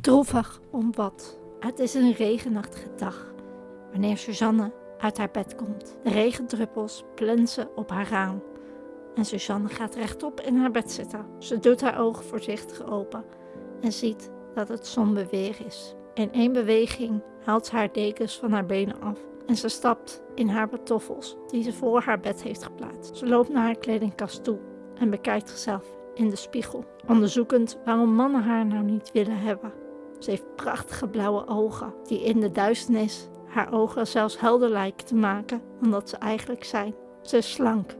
Droevig om wat. Het is een regenachtige dag wanneer Suzanne uit haar bed komt. De regendruppels plensen op haar raam. En Suzanne gaat rechtop in haar bed zitten. Ze doet haar ogen voorzichtig open en ziet dat het somber weer is. In één beweging haalt ze haar dekens van haar benen af en ze stapt in haar pantoffels die ze voor haar bed heeft geplaatst. Ze loopt naar haar kledingkast toe en bekijkt zichzelf in de spiegel, onderzoekend waarom mannen haar nou niet willen hebben. Ze heeft prachtige blauwe ogen, die in de duisternis haar ogen zelfs helder lijken te maken dan dat ze eigenlijk zijn. Ze is slank,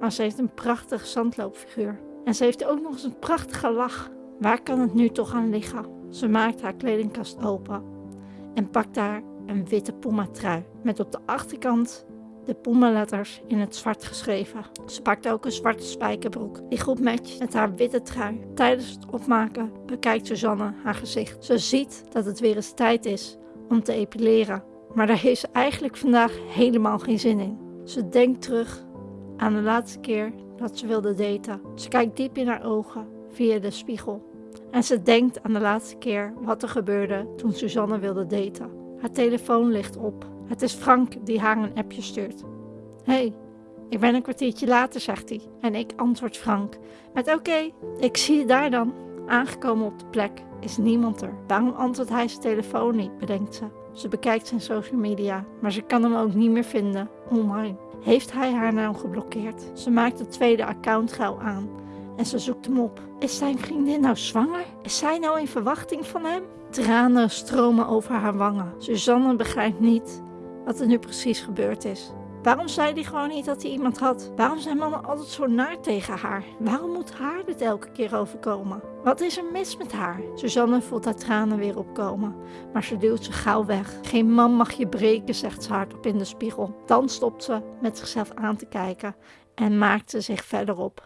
maar ze heeft een prachtig zandloopfiguur. En ze heeft ook nog eens een prachtige lach. Waar kan het nu toch aan liggen? Ze maakt haar kledingkast open en pakt daar een witte puma trui met op de achterkant de Puma-letters in het zwart geschreven. Ze pakt ook een zwarte spijkerbroek die goed matcht met haar witte trui. Tijdens het opmaken bekijkt Suzanne haar gezicht. Ze ziet dat het weer eens tijd is om te epileren, maar daar heeft ze eigenlijk vandaag helemaal geen zin in. Ze denkt terug aan de laatste keer dat ze wilde daten. Ze kijkt diep in haar ogen via de spiegel. En ze denkt aan de laatste keer wat er gebeurde toen Suzanne wilde daten. Haar telefoon ligt op het is Frank die haar een appje stuurt. Hé, hey, ik ben een kwartiertje later, zegt hij. En ik antwoord Frank met oké, ik zie je daar dan. Aangekomen op de plek is niemand er. Waarom antwoordt hij zijn telefoon niet, bedenkt ze. Ze bekijkt zijn social media, maar ze kan hem ook niet meer vinden online. Heeft hij haar nou geblokkeerd? Ze maakt het tweede account gauw aan en ze zoekt hem op. Is zijn vriendin nou zwanger? Is zij nou in verwachting van hem? Tranen stromen over haar wangen. Suzanne begrijpt niet wat er nu precies gebeurd is. Waarom zei hij gewoon niet dat hij iemand had? Waarom zijn mannen altijd zo naar tegen haar? Waarom moet haar dit elke keer overkomen? Wat is er mis met haar? Suzanne voelt haar tranen weer opkomen, maar ze duwt ze gauw weg. Geen man mag je breken, zegt ze hardop in de spiegel. Dan stopt ze met zichzelf aan te kijken en maakt ze zich verder op.